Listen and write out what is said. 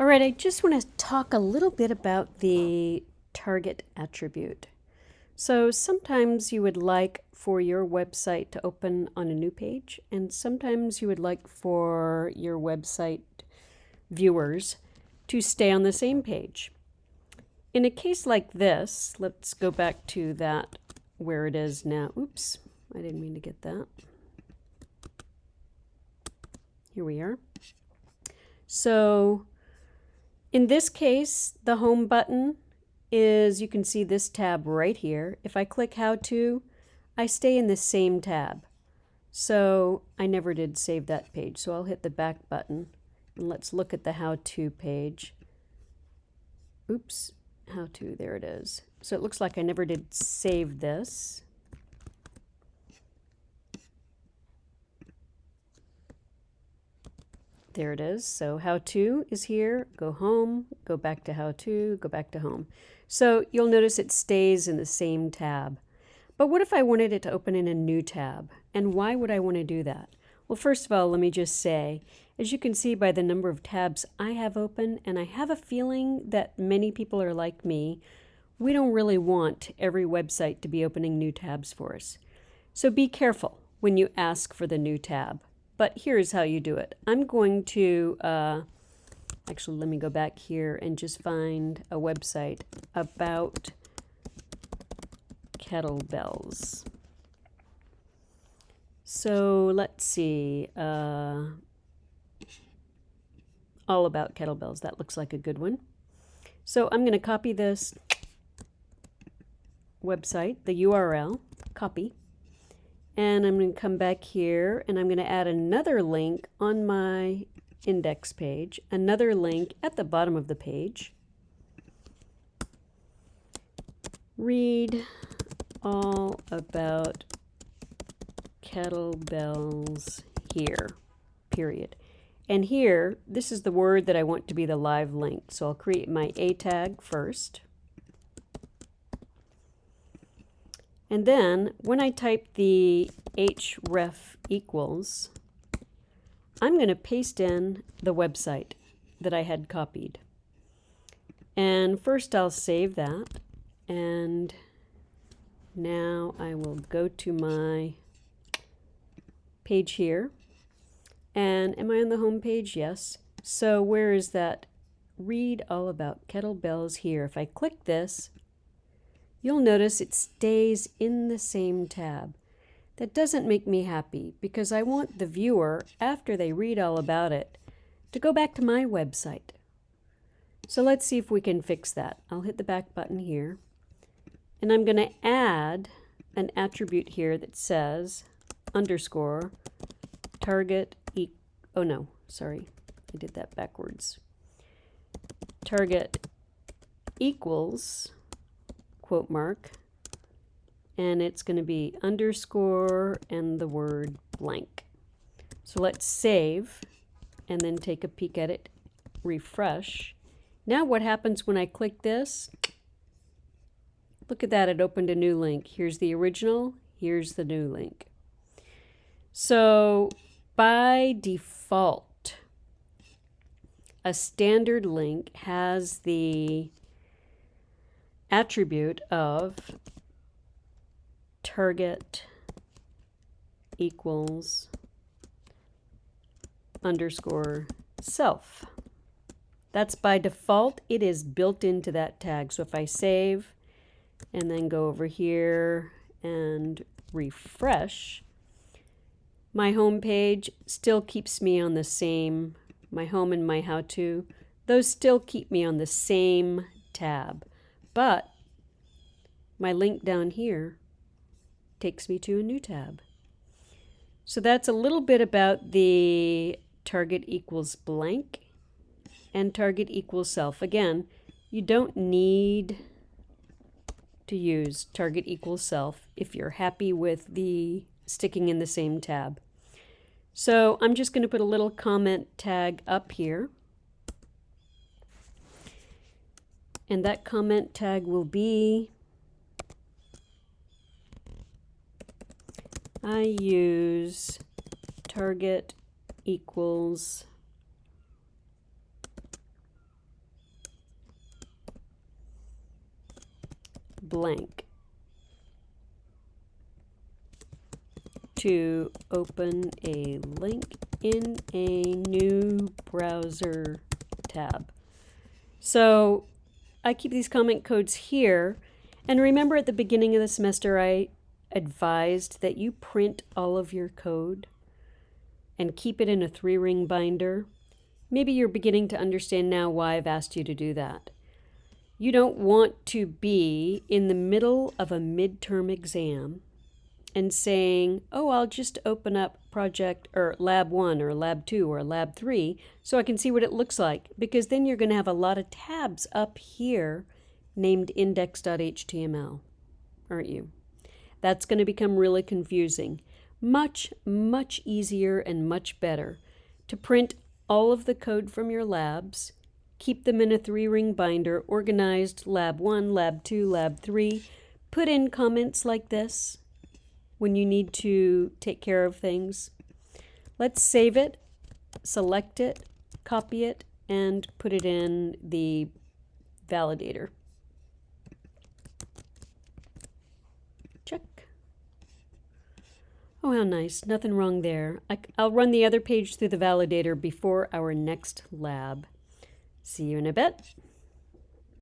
All right, I just want to talk a little bit about the target attribute. So sometimes you would like for your website to open on a new page, and sometimes you would like for your website viewers to stay on the same page. In a case like this, let's go back to that where it is now. Oops, I didn't mean to get that. Here we are. So in this case, the home button is, you can see this tab right here. If I click how to, I stay in the same tab. So I never did save that page. So I'll hit the back button and let's look at the how to page. Oops, how to, there it is. So it looks like I never did save this. There it is. So how to is here, go home, go back to how to, go back to home. So you'll notice it stays in the same tab. But what if I wanted it to open in a new tab? And why would I want to do that? Well, first of all, let me just say, as you can see by the number of tabs I have open, and I have a feeling that many people are like me, we don't really want every website to be opening new tabs for us. So be careful when you ask for the new tab. But here's how you do it. I'm going to, uh, actually, let me go back here and just find a website about kettlebells. So let's see. Uh, all about kettlebells. That looks like a good one. So I'm going to copy this website, the URL, copy, and I'm going to come back here and I'm going to add another link on my index page, another link at the bottom of the page. Read all about kettlebells here, period. And here, this is the word that I want to be the live link. So I'll create my A tag first. And then when I type the href equals, I'm going to paste in the website that I had copied. And first I'll save that. And now I will go to my page here. And am I on the home page? Yes. So where is that? Read all about kettlebells here. If I click this, you'll notice it stays in the same tab. That doesn't make me happy because I want the viewer, after they read all about it, to go back to my website. So let's see if we can fix that. I'll hit the back button here. And I'm going to add an attribute here that says underscore target e oh no, sorry, I did that backwards. Target equals quote mark, and it's going to be underscore and the word blank. So let's save and then take a peek at it, refresh. Now what happens when I click this? Look at that, it opened a new link. Here's the original, here's the new link. So by default, a standard link has the attribute of target equals underscore self. That's by default, it is built into that tag. So if I save and then go over here and refresh, my home page still keeps me on the same, my home and my how-to, those still keep me on the same tab. But my link down here takes me to a new tab. So that's a little bit about the target equals blank and target equals self. Again, you don't need to use target equals self if you're happy with the sticking in the same tab. So I'm just going to put a little comment tag up here. and that comment tag will be I use target equals blank to open a link in a new browser tab. So I keep these comment codes here. And remember at the beginning of the semester, I advised that you print all of your code and keep it in a three ring binder. Maybe you're beginning to understand now why I've asked you to do that. You don't want to be in the middle of a midterm exam and saying, oh, I'll just open up project or lab one or lab two or lab three so I can see what it looks like. Because then you're going to have a lot of tabs up here named index.html, aren't you? That's going to become really confusing. Much, much easier and much better to print all of the code from your labs Keep them in a three ring binder, organized lab one, lab two, lab three. Put in comments like this when you need to take care of things. Let's save it, select it, copy it, and put it in the validator. Check. Oh, how nice. Nothing wrong there. I, will run the other page through the validator before our next lab. See you in a bit.